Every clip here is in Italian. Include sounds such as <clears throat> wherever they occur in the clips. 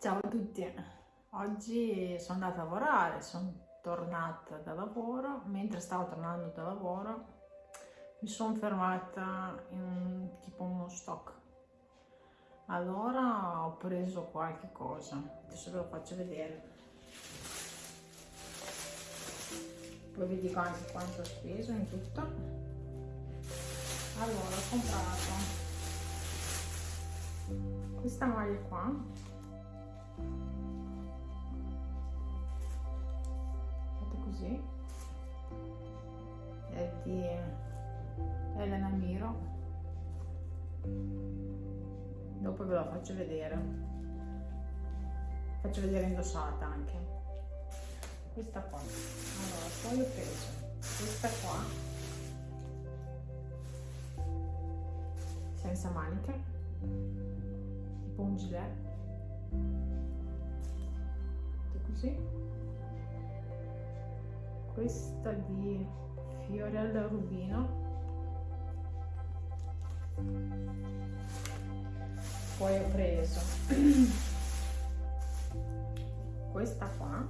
Ciao a tutti, oggi sono andata a lavorare, sono tornata da lavoro, mentre stavo tornando da lavoro mi sono fermata in tipo uno stock. Allora ho preso qualche cosa, adesso ve lo faccio vedere. Poi vi dico anche quanto ho speso in tutto. Allora ho comprato questa maglia qua così è di Elena Miro. Dopo ve la faccio vedere. Faccio vedere indossata anche. Questa qua. Allora poi ho preso questa qua. Senza maniche. Tipo un gilet. Così questa di Fiorella Rubino. Poi ho preso <clears throat> questa qua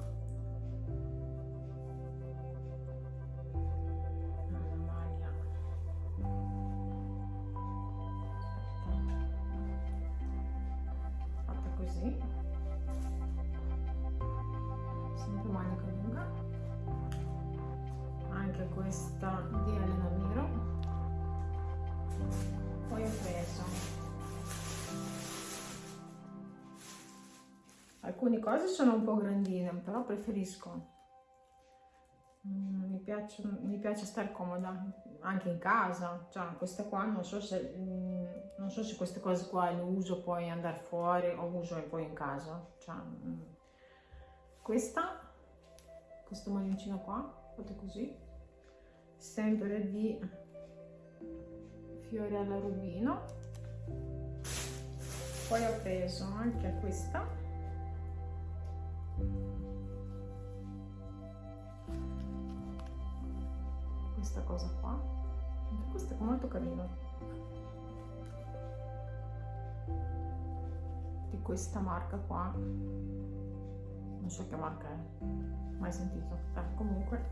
alcune cose sono un po' grandine però preferisco. Mm, mi, piace, mi piace stare comoda anche in casa. Cioè queste qua non so se mm, non so se queste cose qua le uso poi andare fuori o uso poi in casa. Cioè, mm, questa questo maglioncino qua fate così sempre di Fiorella Rubino. Poi ho preso anche questa questa cosa qua. Questa è molto carina di questa marca qua. Non so che marca è. Mai sentito. Eh, comunque.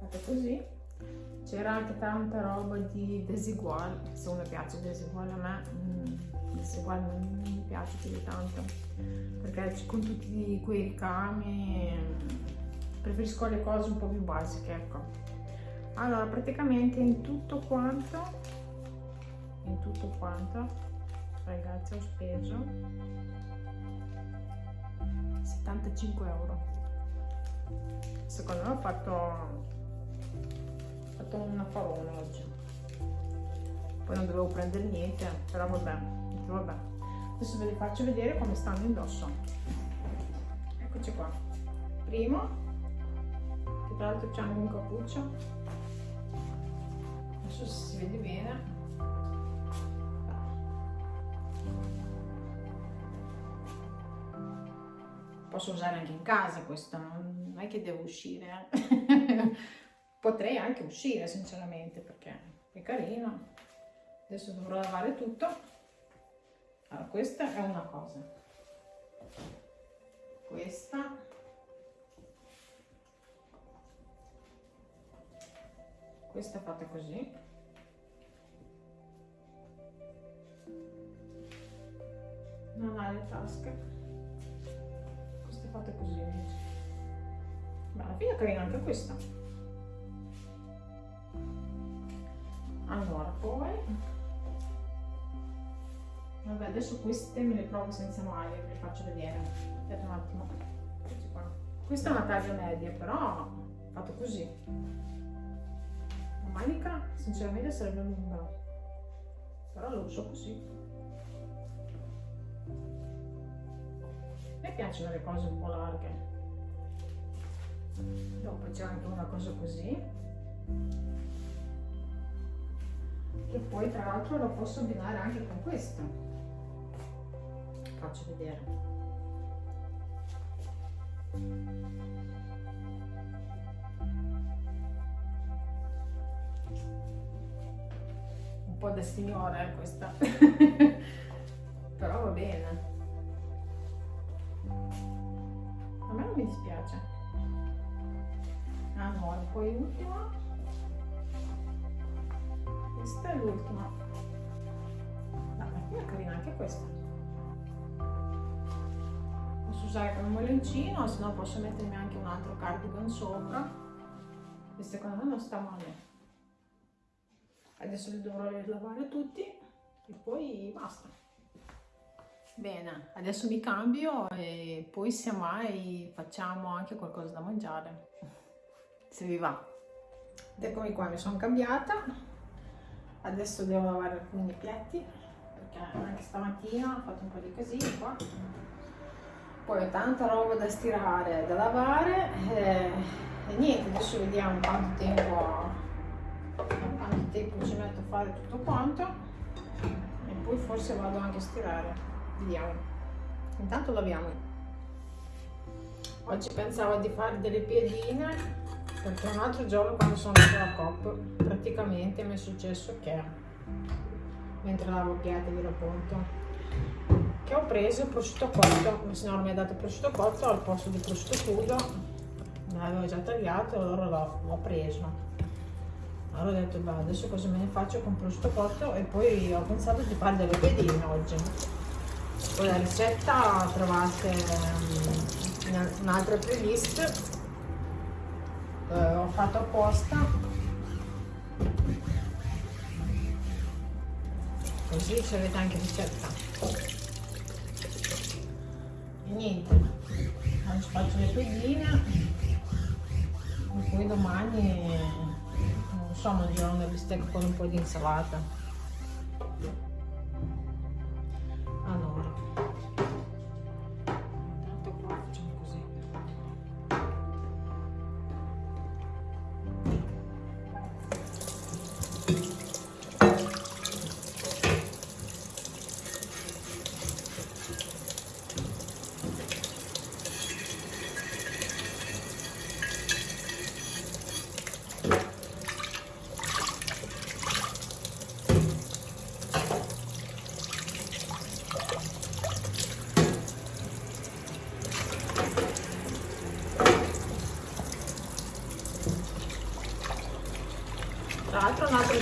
Fate così. C'era anche tanta roba di desigual. Se uno piace desigual a me mm, desigual non piace più di tanto perché con tutti quei ricami preferisco le cose un po' più basiche ecco. Allora praticamente in tutto quanto in tutto quanto ragazzi ho speso 75 euro. Secondo me ho fatto fatto un affarone oggi. Poi non dovevo prendere niente però vabbè, vabbè. Adesso ve li faccio vedere come stanno indosso. Eccoci qua. Primo che tra l'altro c'è anche un cappuccio. Adesso se si vede bene. Posso usare anche in casa questo non è che devo uscire. <laughs> Potrei anche uscire sinceramente perché è carino. Adesso dovrò lavare tutto allora questa è una cosa. Questa. Questa fatta così. Non ha le tasche. Questa è fatta così. Ma alla fine è carina anche questa. Allora poi vabbè adesso queste me le provo senza maglie ve le faccio vedere. Aspetta un attimo. Questa è una taglia media però fatto così. La manica sinceramente sarebbe lunga però lo uso così. Mi piacciono le cose un po' larghe. Dopo c'è anche una cosa così. Che poi tra l'altro lo posso abbinare anche con questo faccio vedere. Un po' da signora eh, questa. <laughs> Però va bene. A me non mi dispiace. Ah no poi l'ultima? Questa è l'ultima. No, ma è carina anche questa usare come molencino se no posso mettermi anche un altro cardigan sopra. E secondo me non sta male. Adesso li dovrò lavare tutti e poi basta. Bene adesso mi cambio e poi se mai facciamo anche qualcosa da mangiare. Se vi va. Eccomi qua mi sono cambiata. Adesso devo lavare alcuni piatti perché anche stamattina ho fatto un po' di casino qua poi ho tanta roba da stirare da lavare e, e niente adesso vediamo quanto tempo quanto tempo ci metto a fare tutto quanto e poi forse vado anche a stirare. Vediamo. Intanto laviamo. Oggi pensavo di fare delle piedine perché un altro giorno quando sono andata alla COP praticamente mi è successo che mentre lavo piatti vi racconto che ho preso il prosciutto cotto. Il signore mi ha dato il prosciutto cotto al posto di prosciutto crudo. Me l'avevo già tagliato allora l'ho preso. Allora ho detto beh, adesso cosa me ne faccio con prosciutto cotto? E poi ho pensato di fare delle pedine oggi. Poi la ricetta trovate ehm, in un'altra playlist. Eh, ho fatto apposta. Così ci avete anche ricetta. e niente. Oggi faccio le pedine e poi domani non so mangerò una bistecca con un po' di insalata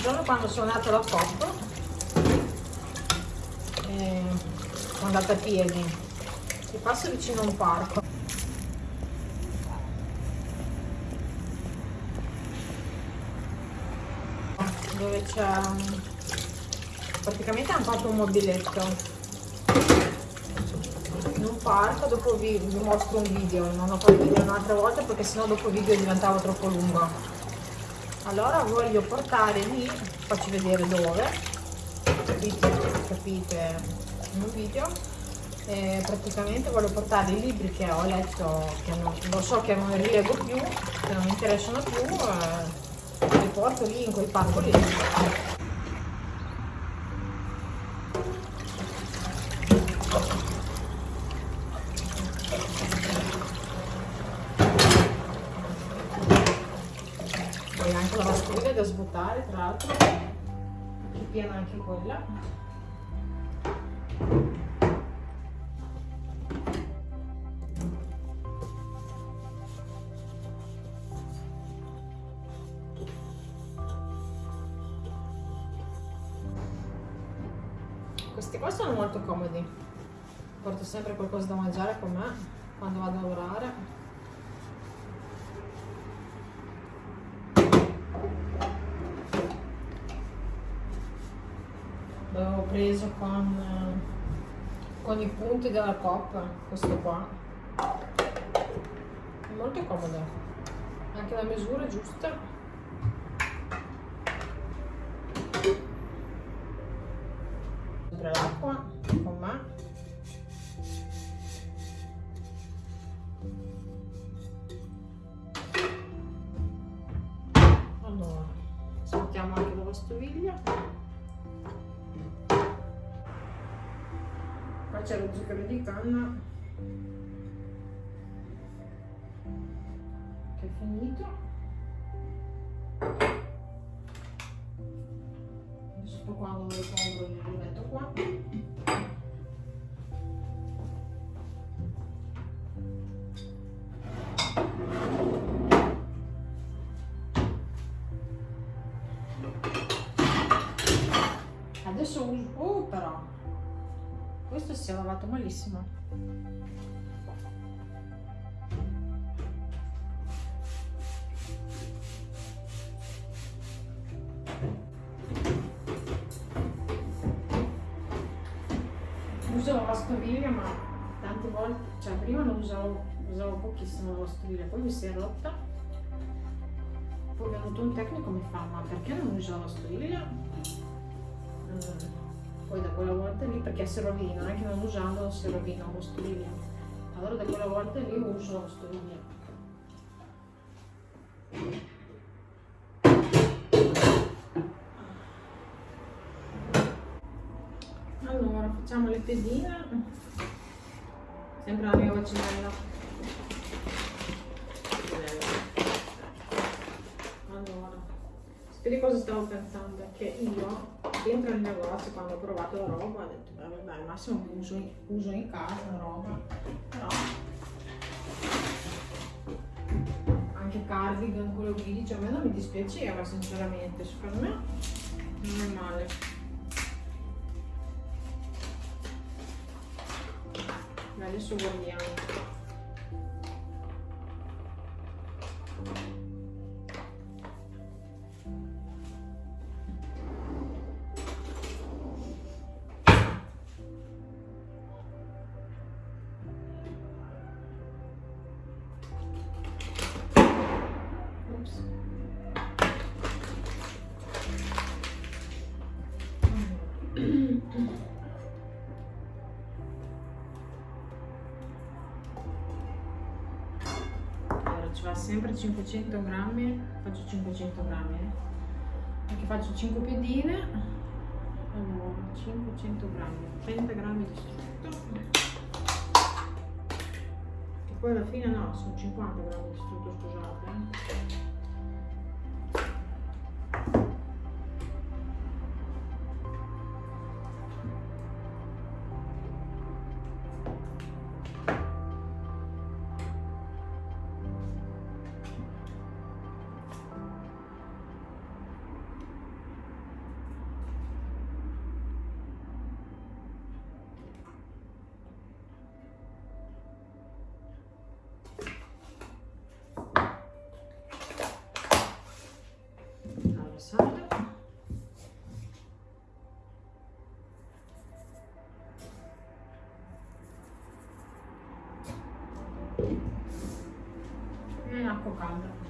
giorno quando sono andata alla COP eh, sono andata a piedi. Si passa vicino a un parco. Dove c'è praticamente hanno fatto un mobiletto. In un parco dopo vi, vi mostro un video. Non ho fatto video un'altra volta perché sennò dopo il video diventava troppo lungo allora voglio portare lì faccio vedere dove. Capite, in un video. E praticamente voglio portare i libri che ho letto che non, lo so che non rileggo più che non mi interessano più eh, li porto lì in quel parco lì da svuotare tra l'altro è piena anche quella. Questi qua sono molto comodi. Porto sempre qualcosa da mangiare con me quando vado a lavorare l'avevo preso con, con i punti della coppa questo qua. È molto comodo. Anche la misura giusta cercare di canna che è finito. Adesso qua non lo compro lo metto qua. Adesso uso oh però questo si è lavato malissimo. Uso la lavastoviglie ma tante volte cioè prima non usavo usavo pochissimo la lavastoviglie poi mi si è rotta. Poi è venuto un tecnico mi fa ma perché non uso la lavastoviglie? Mm poi da quella volta lì perché si rovina, non è che non usando si rovina lo stoviglie. Allora da quella volta lì uso lo stoviglie. Allora, facciamo le pedine. Sempre la mia vaccinella. Allora, speri cosa stavo pensando? Che io dentro il negozio quando ho provato la roba ho detto vabbè al massimo uso, uso in casa la roba però anche cardigan quello che dice a me non mi dispiaceva sinceramente. Secondo me non è male. Adesso guardiamo 500 grammi faccio 500 grammi eh? perché faccio 5 piedine allora 500 grammi 30 grammi di strutto e poi alla fine no sono 50 grammi di strutto scusate eh? e acqua calda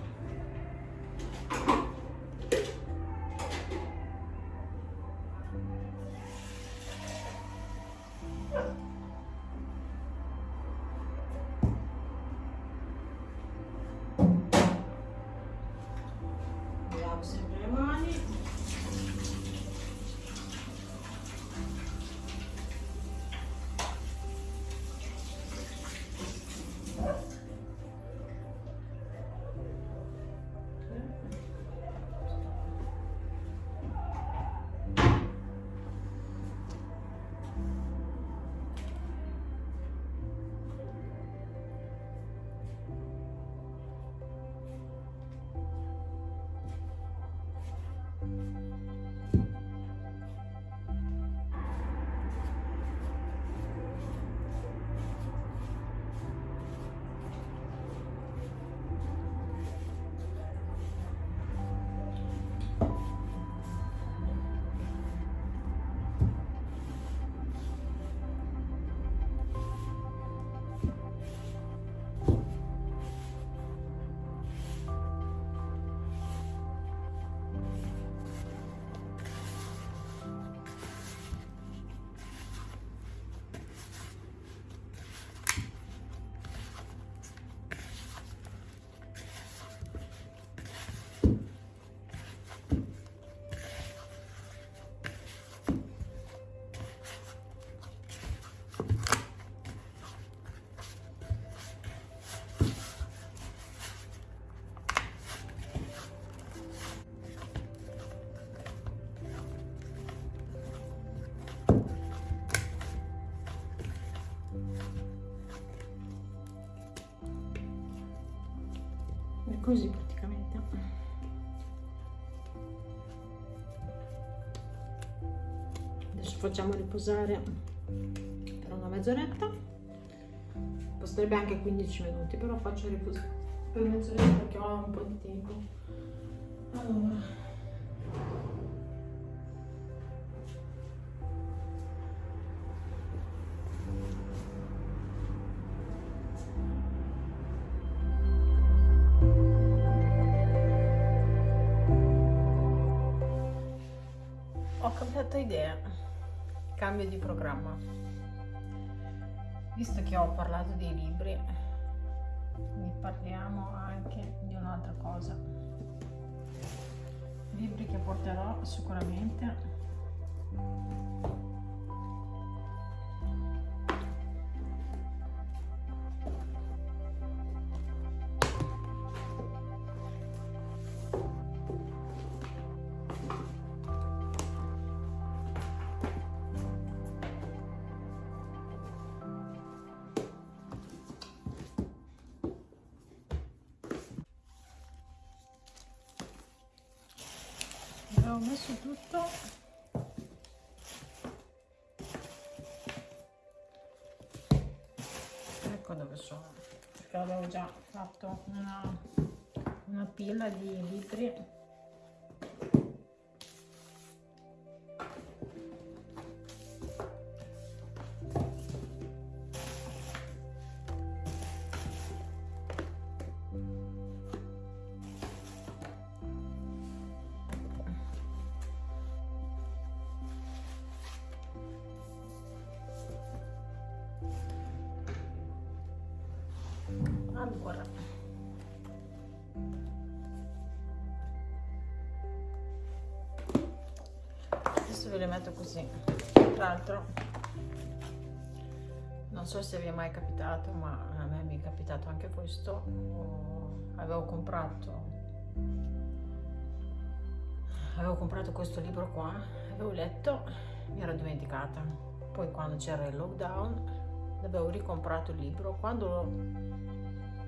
così praticamente. Facciamo riposare per una mezz'oretta. Basterebbe anche 15 minuti però faccio riposare per mezz'oretta perché ho un po' di tempo. Allora cambiato idea, cambio di programma. Visto che ho parlato dei libri, ne parliamo anche di un'altra cosa. Libri che porterò sicuramente sono perché avevo già fatto una, una pila di libri se vi è mai capitato ma a me mi è capitato anche questo avevo comprato avevo comprato questo libro qua avevo letto mi ero dimenticata poi quando c'era il lockdown avevo ricomprato il libro quando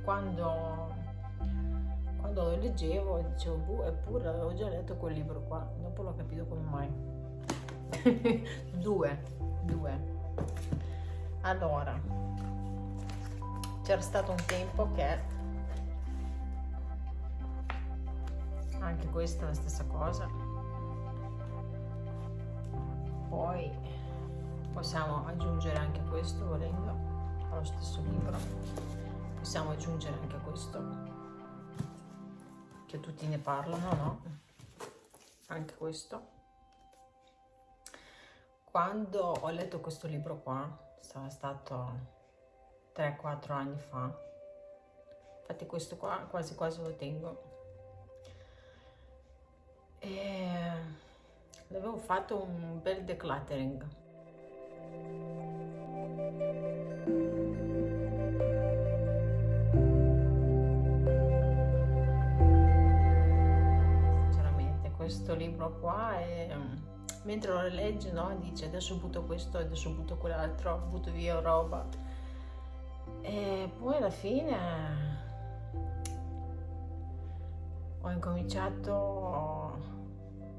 quando, quando lo leggevo dicevo, boh, eppure avevo già letto quel libro qua, dopo l'ho capito come mai. <laughs> due, due. Allora, c'era stato un tempo che anche questa è la stessa cosa. Poi possiamo aggiungere anche questo volendo allo stesso libro. Possiamo aggiungere anche questo che tutti ne parlano no? Anche questo. Quando ho letto questo libro qua sarà stato 3-4 anni fa. Infatti questo qua quasi quasi lo tengo. E l'avevo fatto un bel decluttering. Questo libro qua mm, mentre lo leggi no, dice adesso butto questo, adesso butto quell'altro, butto via roba e poi alla fine ho incominciato,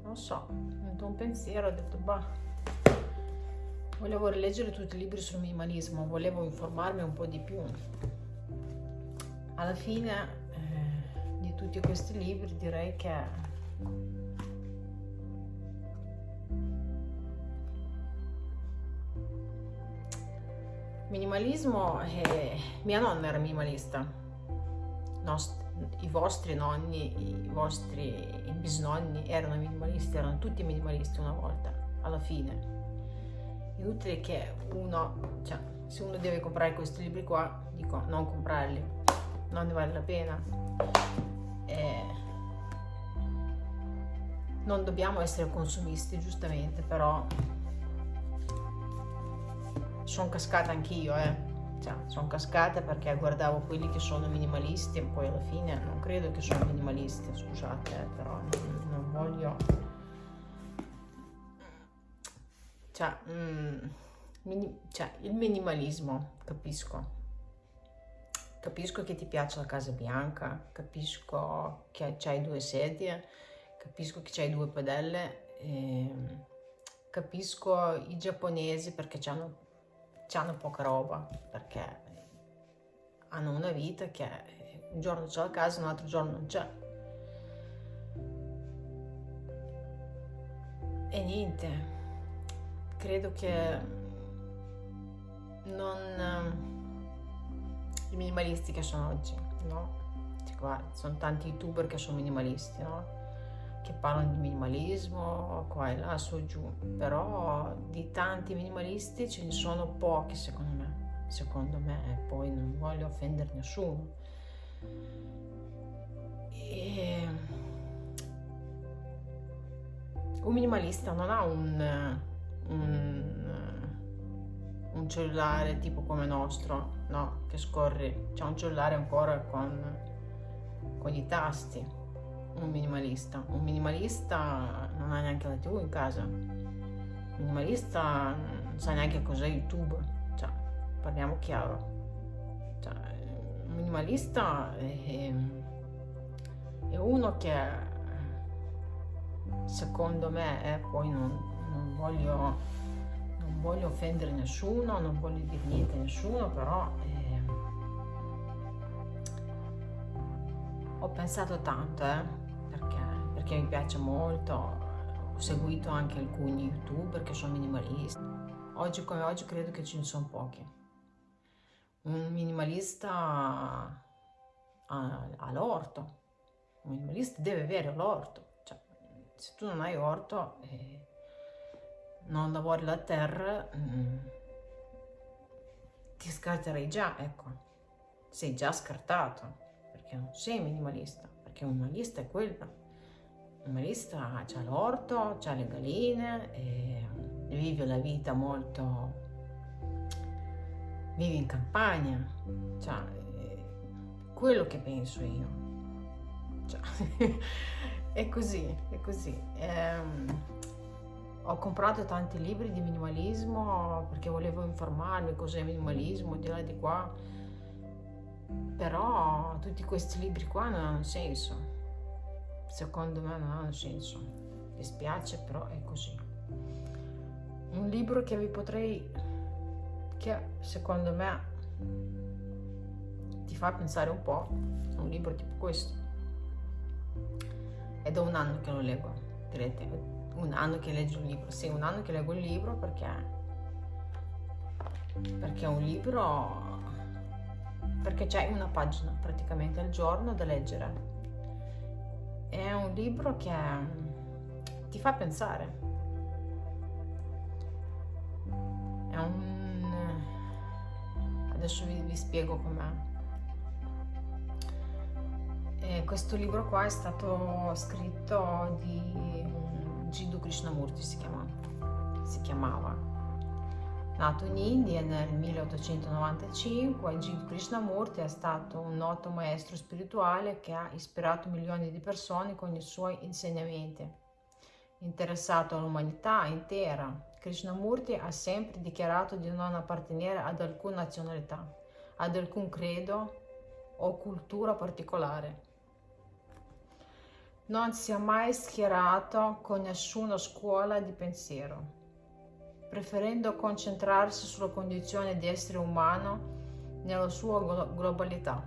non so, un pensiero, ho detto bah, volevo rileggere tutti i libri sul minimalismo, volevo informarmi un po' di più. Alla fine eh, di tutti questi libri direi che Minimalismo, eh, mia nonna era minimalista, Nost i vostri nonni, i vostri bisnonni erano minimalisti, erano tutti minimalisti una volta, alla fine. Inutile che uno, cioè, se uno deve comprare questi libri qua, dico non comprarli, non ne vale la pena. Eh, non dobbiamo essere consumisti, giustamente, però sono cascata anch'io, eh. Cioè, sono cascata perché guardavo quelli che sono minimalisti e poi alla fine non credo che sono minimalisti, scusate, eh, però non, non voglio... Cioè, mm, mini... cioè, il minimalismo, capisco. Capisco che ti piace la casa bianca, capisco che c'hai due sedie, capisco che c'hai due padelle, e capisco i giapponesi perché hanno, hanno poca roba, perché hanno una vita che un giorno c'è la casa, un altro giorno non c'è. E niente, credo che non... I minimalisti che sono oggi, no? Guarda, sono tanti youtuber che sono minimalisti, no? Che parlano di minimalismo, qua e là, su giù. Però di tanti minimalisti ce ne sono pochi, secondo me. Secondo me, e poi non voglio offendere nessuno. E... Un minimalista non ha un, un, un cellulare tipo come il nostro, no? Che scorre, c'è un cellulare ancora con con i tasti, un minimalista. Un minimalista non ha neanche la tv in casa. Un minimalista non sa neanche cos'è YouTube. Cioè, parliamo chiaro. Cioè, un minimalista è, è, uno che secondo me, eh, poi non, non voglio non voglio offendere nessuno, non voglio dire niente a nessuno, però ho pensato tanto, eh, perché, mi piace molto, ho seguito anche alcuni youtuber che sono minimalisti. Oggi come oggi credo che ce ne sono pochi. Un minimalista ha, ha l'orto, un minimalista deve avere l'orto. Cioè, se tu non hai orto e non lavori la terra, mm, ti scarterai già, ecco. Sei già scartato perché non sei minimalista, perché un minimalista è quello. Minimalista ha l'orto, ha le galline, vive la vita molto... vive in campagna, cioè, quello che penso io. Cioè, <laughs> è così, è così. Ehm, ho comprato tanti libri di minimalismo perché volevo informarmi cos'è minimalismo, di là di qua però tutti questi libri qua non hanno senso. Secondo me non hanno senso. Mi spiace, però è così. Un libro che vi potrei, che secondo me ti fa pensare un po', un libro tipo questo. È da un anno che lo leggo, direte, un anno che leggo un libro. Sì, un anno che leggo il libro perché perché è un libro perché c'è una pagina praticamente al giorno da leggere. È un libro che mm, ti fa pensare. È un... adesso vi, vi spiego com'è. E questo libro qua è stato scritto di Jiddu Krishnamurti si, chiama, si chiamava Nato in India nel 1895, Jiddu Krishnamurti è stato un noto maestro spirituale che ha ispirato milioni di persone con i suoi insegnamenti. Interessato all'umanità intera, Krishnamurti ha sempre dichiarato di non appartenere ad alcuna nazionalità, ad alcun credo o cultura particolare. Non si è mai schierato con nessuna scuola di pensiero preferendo concentrarsi sulla condizione di essere umano nella sua globalità.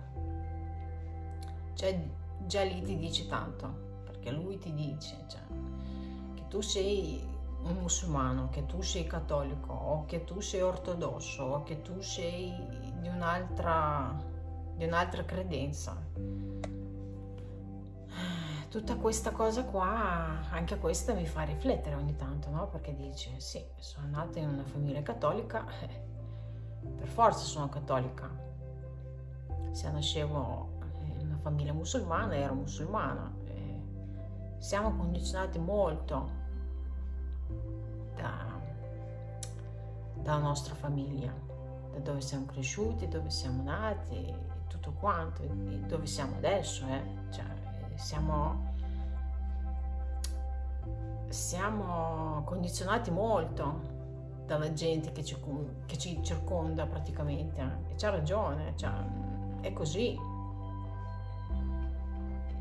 Cioè, già lì ti dice tanto, perché lui ti dice cioè, che tu sei un musulmano, che tu sei cattolico, o che tu sei ortodosso, o che tu sei di un'altra, di un'altra credenza tutta questa cosa qua, anche questa mi fa riflettere ogni tanto, no? Perché dice, sì, sono nata in una famiglia cattolica, <laughs> per forza sono cattolica. Se nascevo in una famiglia musulmana, ero musulmana. Siamo condizionati molto da, dalla nostra famiglia, da dove siamo cresciuti, dove siamo nati, tutto quanto, dove siamo adesso, eh? Cioè, siamo, siamo condizionati molto dalla gente che ci, che ci circonda praticamente e c'ha ragione, cioè, è così.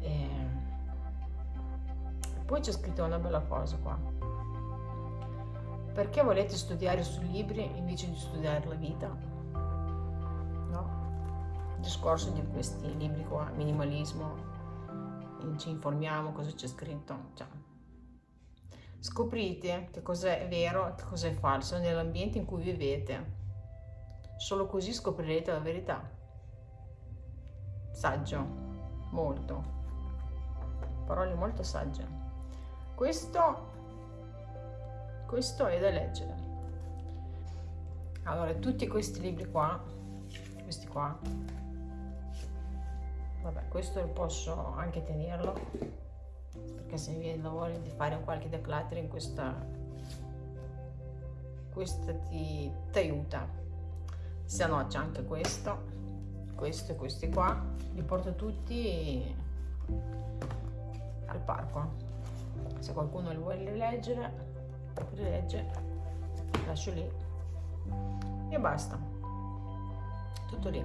E poi c'è scritto una bella cosa qua. perché volete studiare sui libri invece di studiare la vita? No? Il discorso di questi libri qua, minimalismo, ci informiamo cosa c'è scritto. Cioè, scoprite che cosa è vero e che cosa è falso nell'ambiente in cui vivete. Solo così scoprirete la verità. Saggio, molto. Parole molto sagge. Questo, questo è da leggere. Allora, tutti questi libri qua, questi qua, vabbè questo posso anche tenerlo perché se mi viene la voglia di fare qualche decluttering questa questa ti, ti aiuta. Se no c'è anche questo questo e questi qua li porto tutti al parco. Se qualcuno li vuole leggere rilegge lascio lì e basta. Tutto lì